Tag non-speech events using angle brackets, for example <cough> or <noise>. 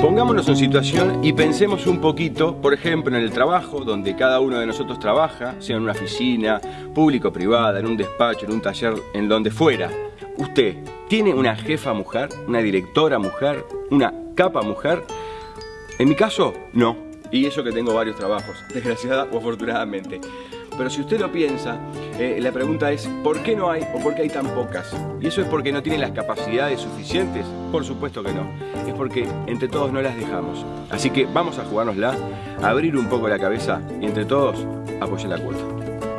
Pongámonos en situación y pensemos un poquito, por ejemplo, en el trabajo, donde cada uno de nosotros trabaja, sea en una oficina, público privada, en un despacho, en un taller, en donde fuera. Usted tiene una jefa mujer, una directora mujer, una capa mujer. En mi caso, no. Y eso que tengo varios trabajos, <laughs> desgraciada o afortunadamente. Pero si usted lo piensa, eh, la pregunta es ¿por qué no hay o por qué hay tan pocas? ¿Y eso es porque no tienen las capacidades suficientes? Por supuesto que no. Es porque entre todos no las dejamos. Así que vamos a jugárnosla, abrir un poco la cabeza y entre todos apoyar la cuota.